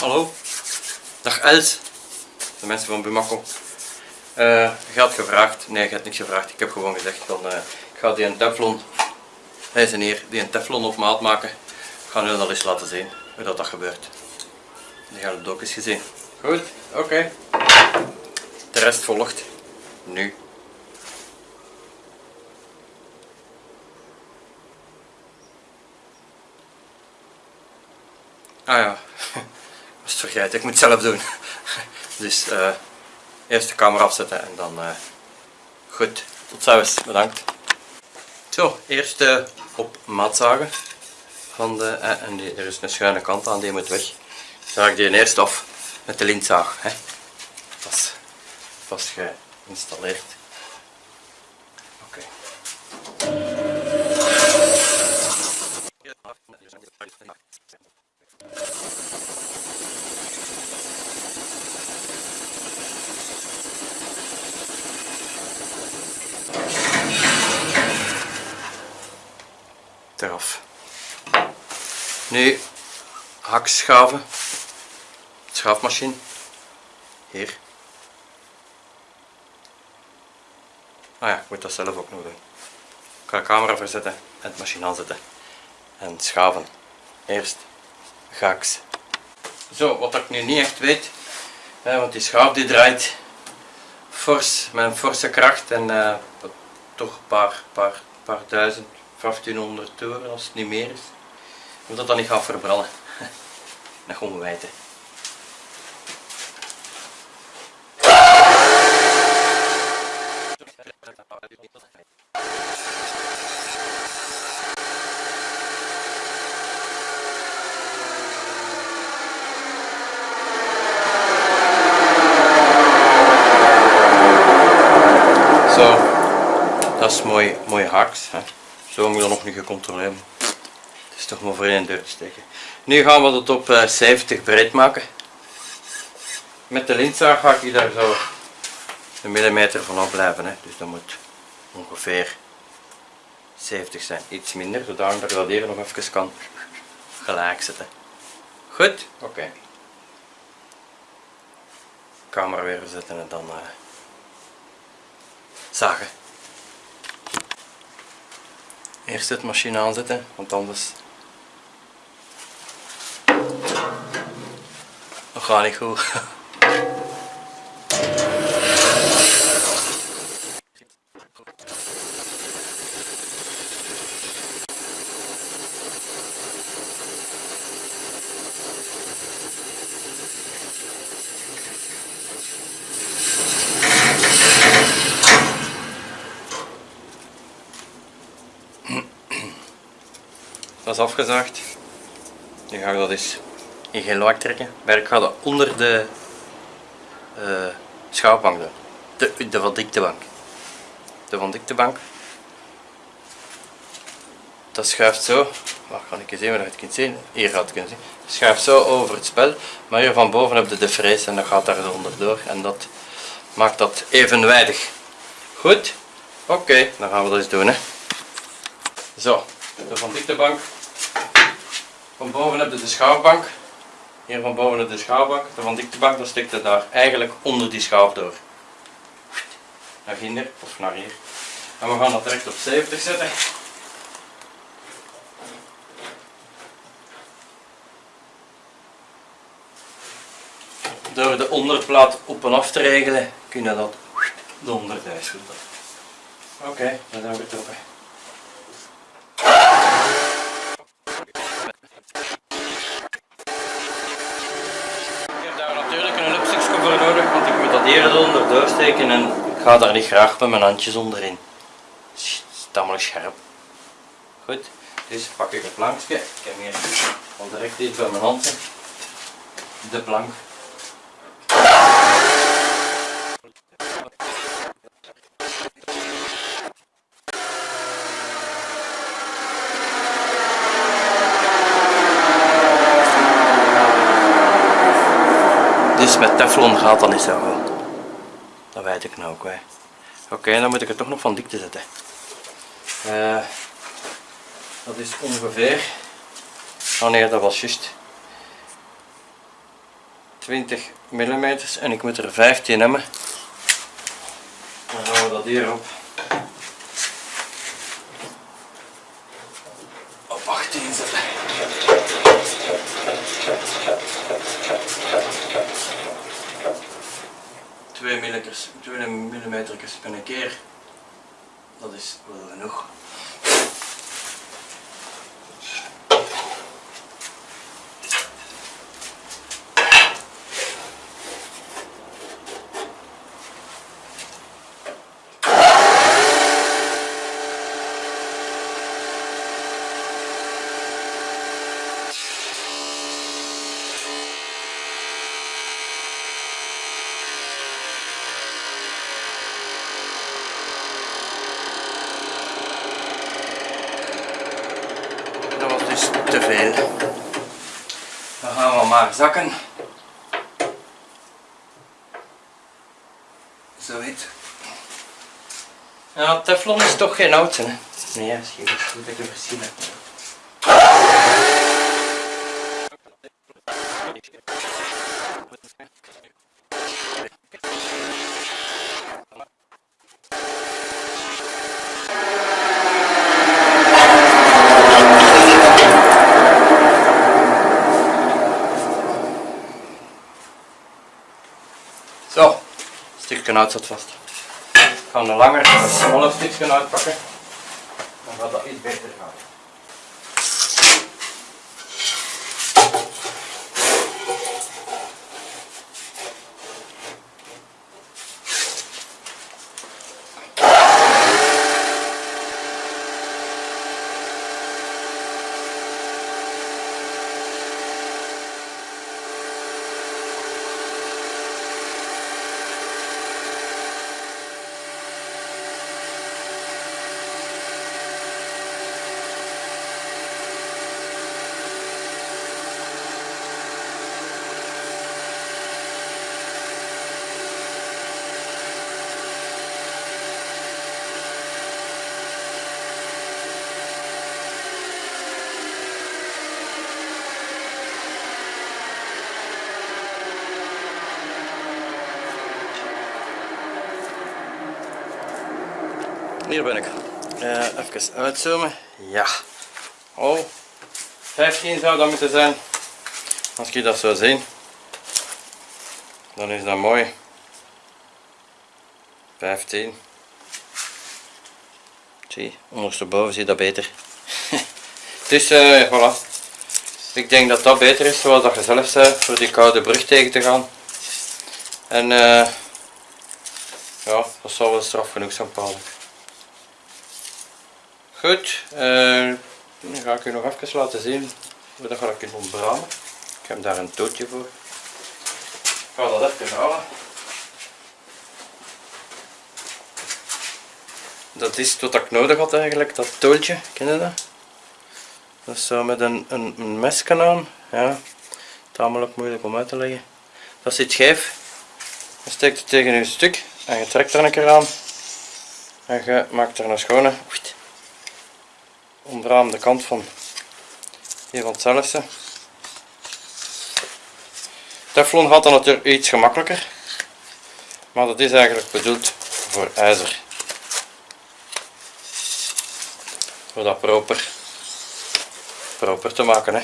Hallo, dag Els, de mensen van Bumako. Uh, je had gevraagd, nee je hebt niks gevraagd, ik heb gewoon gezegd van uh, ik ga die een teflon, hij is hier, die een teflon op maat maken. Ik ga nu al eens laten zien hoe dat, dat gebeurt. Die gaan het ook eens gezien. Goed, oké. De rest volgt nu. Ah ja, het ik moet het zelf doen. Dus uh, eerst de camera afzetten en dan uh, goed. Tot ziens, bedankt. Zo, eerst uh, op maat zagen. Van de, en er is een schuine kant aan, die moet weg. Zaag ik die eerst af met de lintzaag. Hè. Dat vast geïnstalleerd. Oké. Nu hakschaven, schaafmachine, hier. Ah ja, ik moet dat zelf ook nog doen. Ik ga de camera verzetten en het machine aanzetten. En schaven. Eerst gaks. Zo, wat ik nu niet echt weet, hè, want die schaaf die draait fors, met een forse kracht en uh, toch een paar, paar, paar duizend 1500 toeren als het niet meer is. Moet dat dan niet gaat verbranden. Dat gaan we weten. Zo, dat is mooi, mooi haks. Hè. Zo moet ik dat nog niet gecontroleerd. Is toch maar voor één deur te steken. Nu gaan we het op 70 eh, breed maken. Met de lintzaag ga ik daar zo een millimeter vanaf blijven. Hè. Dus dat moet ongeveer 70 zijn. Iets minder, zodat ik dat hier nog even kan gelijk zetten. Goed? Oké. Okay. Camera weer zetten en dan uh, zagen. Eerst het machine aanzetten, want anders gaat niet goed. Dat is afgezaagd. Nu ga dat eens in geen lak trekken. Maar ik ga dat onder de uh, schaafbank doen. De, de van diktebank. De van diktebank. Dat schuift zo. Waar kan ik eens zien waar je het kunt zien? Hier gaat het kunnen zien. Schuift zo over het spel. Maar hier van boven heb je de frees en dat gaat daar onderdoor. En dat maakt dat evenwijdig. Goed? Oké, dan gaan we dat eens doen. Hè. Zo, de van diktebank van boven heb je de schaafbank. Hier van boven de schaafbank. De van diktebank, dan stikt het daar eigenlijk onder die schaaf door. Naar hier of naar hier. En we gaan dat direct op 70 zetten. Door de onderplaat op en af te regelen, kun je dat eronder duizelen. Oké, dan zijn we getrokken. Hier eronder doorsteken en ik ga daar niet graag met mijn handjes onderin. Het is tamelijk scherp. Goed, dus pak ik het plankje. Ik heb hier al direct iets bij mijn hand. De plank. Dus met teflon gaat dat niet zo goed. Dat weet ik nou ook. Oké, dan moet ik het toch nog van dikte zetten. Uh, dat is ongeveer. Oh nee, dat was juist. 20 mm en ik moet er 15 hebben. Dan gaan we dat hier. Op 18 zetten. Twee millimeters, twee millimeters per keer. Dat is wel genoeg. Dat was dus te veel. Dan gaan we maar zakken. Zoiets. Ja, teflon is toch geen oud, hè? Nee, goed dat ik gezien heb. Zo, stukje uit vast. Ik ga een langer, een smaller stukje uitpakken. Dan gaat dat iets beter gaan. Hier ben ik. Eh, even uitzoomen. Ja. Oh, 15 zou dat moeten zijn. Als je dat zou zien, dan is dat mooi. 15. Zie, ondersteboven zie je dat beter. dus eh voilà. Ik denk dat dat beter is, zoals dat je zelf zei, voor die koude brug tegen te gaan. En eh ja, dat zal wel straf genoeg zijn, Paul. Goed, dan ga ik u nog even laten zien hoe dat ga ik ontbranden. Ik heb daar een tootje voor. Ik ga dat even halen. Dat is wat ik nodig had eigenlijk, dat tooltje, ken je dat? Dat is zo met een, een, een aan, ja, tamelijk moeilijk om uit te leggen. Dat zit scheef, je steekt het tegen je stuk en je trekt er een keer aan en je maakt er een schone onderaan de kant van hier van hetzelfde. Teflon gaat dan natuurlijk iets gemakkelijker, maar dat is eigenlijk bedoeld voor ijzer. Voor dat proper, proper te maken. Hè.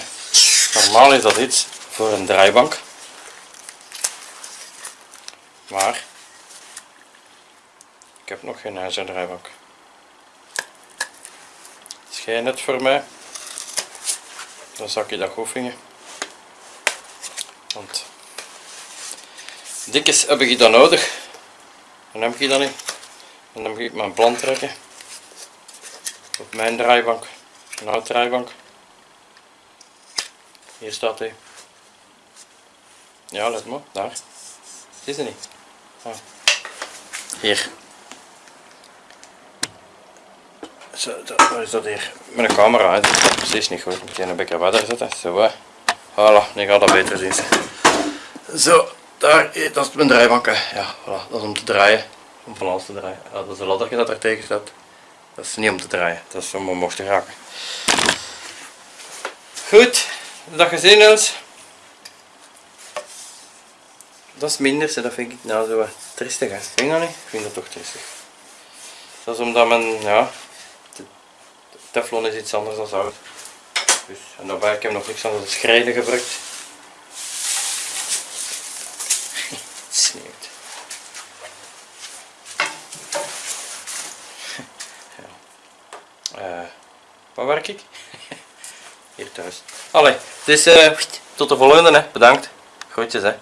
Normaal is dat iets voor een draaibank, maar ik heb nog geen ijzerdraaibank geen net voor mij. Dan zak je dat goed. Want dikjes heb ik dat nodig. Dan heb ik dat niet. En dan moet ik mijn plan trekken. Op mijn draaibank. Een oude draaibank. Hier staat hij. Ja, let maar, daar. Is er niet. Ah. Hier. Zo, wat is dat hier? Met een camera, hè. dat is precies niet goed. Moet je een beetje verder zetten. Zo, hè. Voilà, nu gaat dat beter zien. Zo, daar, dat is mijn draaibank. Hè. Ja, voilà, dat is om te draaien. Om van alles te draaien. Ja, dat is een ladderje dat er tegen staat. Dat is niet om te draaien, dat is om omhoog te raken. Goed, dat gezien dat is minder, dat vind ik nou zo wat tristig. Hè. Vind je dat niet? Ik vind dat toch tristig. Dat is omdat men, ja, teflon is iets anders dan zout. Dus, en daarbij heb ik nog niks anders dan schrijden gebruikt. Het sneeuwt. Ja. Eh, waar werk ik? Hier thuis. Allee, dus tot de volgende. Hè. Bedankt. Groetjes hè.